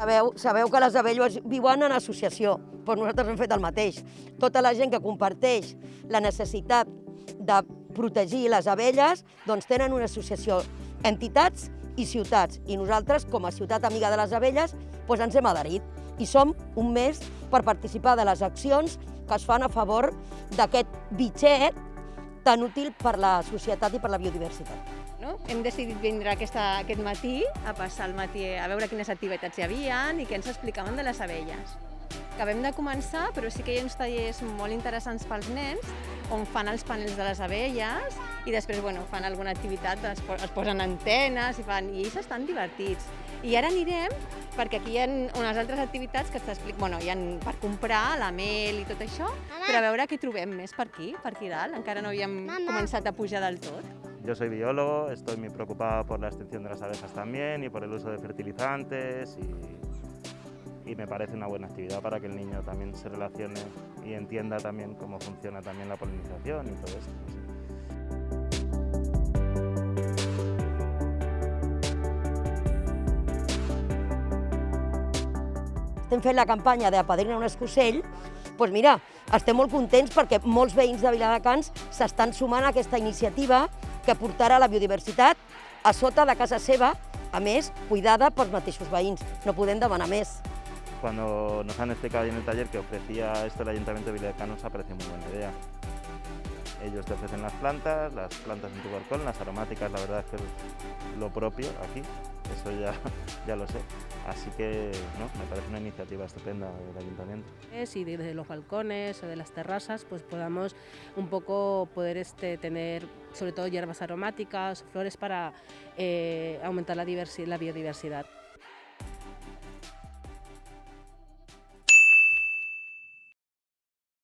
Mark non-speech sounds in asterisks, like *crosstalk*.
Sabeu, sabeu que les abelles viuen en associació, doncs nosaltres hem fet el mateix. Tota la gent que comparteix la necessitat de protegir les abelles, doncs tenen una associació, entitats i ciutats. I nosaltres, com a ciutat amiga de les abelles, doncs ens hem adherit. I som un mes per participar de les accions que es fan a favor d'aquest bitxet tan útil per la societat i per la biodiversitat. No? Hem decidit vindre aquesta, aquest matí a passar el matí a veure quines activitats hi havia i què ens explicaven de les abelles. Acabem de començar, però sí que hi ha uns tallers molt interessants pels nens on fan els panels de les abelles i després bueno, fan alguna activitat, es, es posen antenes i, fan, i ells estan divertits. I ara anirem perquè aquí hi ha unes altres activitats que t'explico, bueno, hi ha per comprar la mel i tot això, Mama. però a veure què trobem més per aquí, per aquí dalt. Encara no havíem Mama. començat a pujar del tot. Yo soy biólogo, estoy muy preocupado por la extinción de las abejas también y por el uso de fertilizantes y, y, me parece una buena actividad para que el niño también se relacione y entienda también cómo funciona también la polinización y todo esto. Estem fent la campanya d'Apadrina un escocell, doncs mira, estem molt contents perquè molts veïns de Viladecans s'estan sumant a aquesta iniciativa que portarà la biodiversitat a sota de casa seva, a més, cuidada pels mateixos veïns. No podem demanar més. Cuando nos han explicado en el taller que ofrecía esto el Ayuntamiento de Viladecans, nos ha parecido muy buena idea. Ellos te ofrecen las plantas, las plantas en tu balcón, las aromáticas, la verdad es que es lo propio aquí, eso ya, *laughs* ya lo sé. Así que me parece una iniciativa estupenda del Ayuntamiento. Y desde los balcones o de las terrazas pues podamos un poco poder este, tener sobre todo hierbas aromáticas, flores para eh, aumentar la, la biodiversidad.